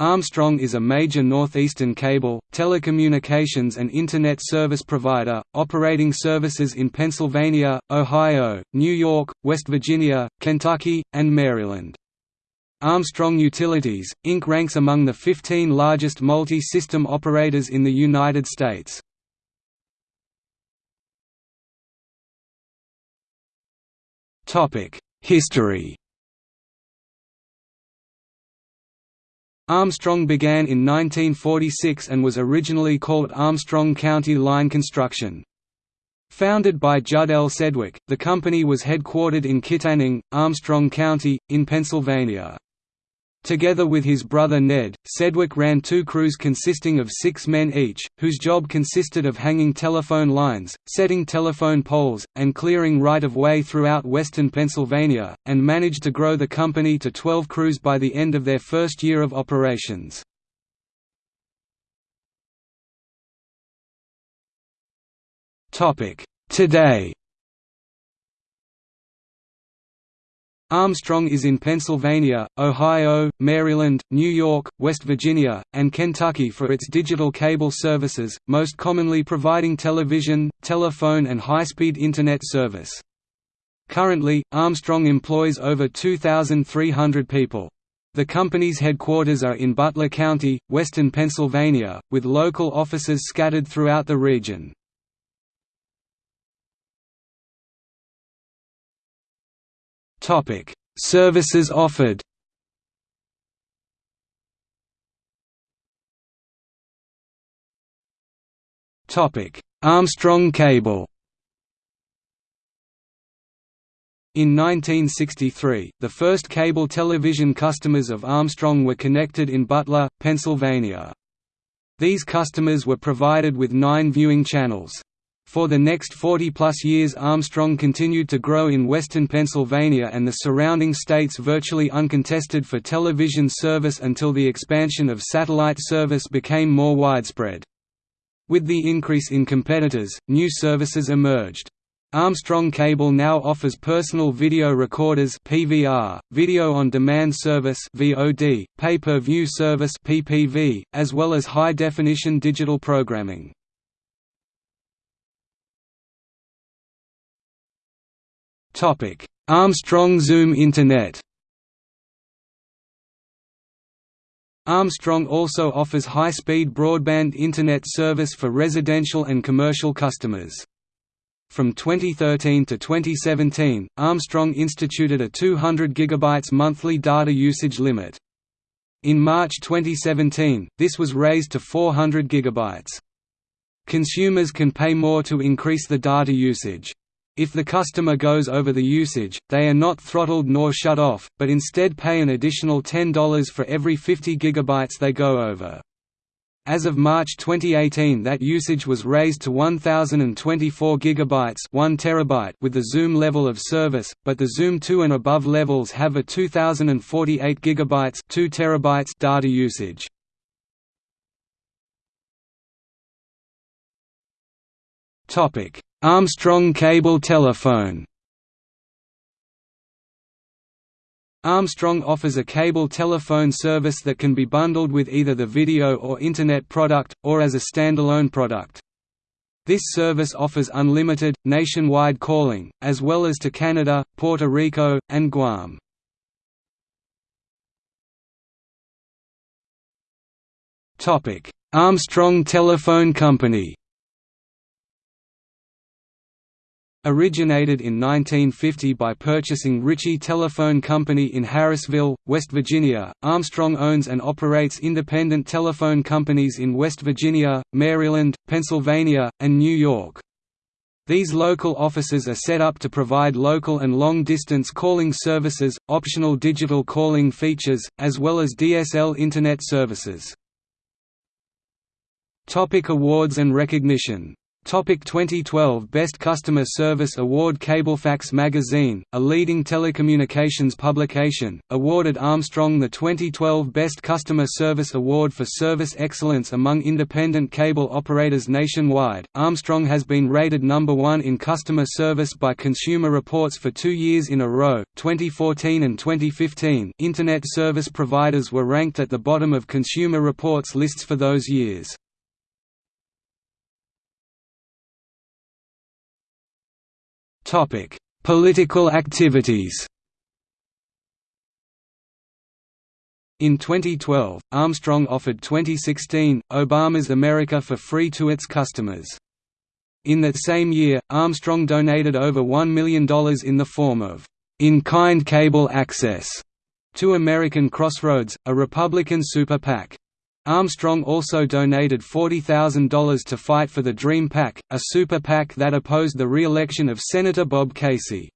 Armstrong is a major northeastern cable, telecommunications and Internet service provider, operating services in Pennsylvania, Ohio, New York, West Virginia, Kentucky, and Maryland. Armstrong Utilities, Inc. ranks among the 15 largest multi-system operators in the United States. History Armstrong began in 1946 and was originally called Armstrong County Line Construction. Founded by Judd L. Sedgwick, the company was headquartered in Kittanning, Armstrong County, in Pennsylvania. Together with his brother Ned, Sedgwick ran two crews consisting of six men each, whose job consisted of hanging telephone lines, setting telephone poles, and clearing right-of-way throughout western Pennsylvania, and managed to grow the company to 12 crews by the end of their first year of operations. Today Armstrong is in Pennsylvania, Ohio, Maryland, New York, West Virginia, and Kentucky for its digital cable services, most commonly providing television, telephone and high-speed Internet service. Currently, Armstrong employs over 2,300 people. The company's headquarters are in Butler County, western Pennsylvania, with local offices scattered throughout the region. Topic: Services offered. Topic: Armstrong Cable. In 1963, the first cable television customers of Armstrong were connected in Butler, Pennsylvania. These customers were provided with nine viewing channels. For the next 40-plus years Armstrong continued to grow in western Pennsylvania and the surrounding states virtually uncontested for television service until the expansion of satellite service became more widespread. With the increase in competitors, new services emerged. Armstrong Cable now offers personal video recorders (PVR), video on demand service (VOD), pay-per-view service (PPV), as well as high-definition digital programming. Topic: Armstrong Zoom Internet. Armstrong also offers high-speed broadband Internet service for residential and commercial customers. From 2013 to 2017, Armstrong instituted a 200 GB monthly data usage limit. In March 2017, this was raised to 400 GB. Consumers can pay more to increase the data usage. If the customer goes over the usage, they are not throttled nor shut off, but instead pay an additional $10 for every 50 GB they go over. As of March 2018 that usage was raised to 1024 GB 1 terabyte with the Zoom level of service, but the Zoom 2 and above levels have a 2048 GB 2 terabytes data usage. Topic Armstrong cable telephone Armstrong offers a cable telephone service that can be bundled with either the video or Internet product, or as a standalone product. This service offers unlimited, nationwide calling, as well as to Canada, Puerto Rico, and Guam. Armstrong Telephone Company Originated in 1950 by purchasing Ritchie Telephone Company in Harrisville, West Virginia, Armstrong owns and operates independent telephone companies in West Virginia, Maryland, Pennsylvania, and New York. These local offices are set up to provide local and long-distance calling services, optional digital calling features, as well as DSL Internet services. Topic awards and recognition Topic 2012 Best Customer Service Award Cablefax magazine, a leading telecommunications publication, awarded Armstrong the 2012 Best Customer Service Award for service excellence among independent cable operators nationwide. Armstrong has been rated number 1 in customer service by Consumer Reports for 2 years in a row. 2014 and 2015, internet service providers were ranked at the bottom of Consumer Reports lists for those years. Topic: Political activities. In 2012, Armstrong offered 2016 Obama's America for free to its customers. In that same year, Armstrong donated over $1 million in the form of in-kind cable access to American Crossroads, a Republican super PAC. Armstrong also donated $40,000 to Fight for the Dream PAC, a super PAC that opposed the re-election of Senator Bob Casey.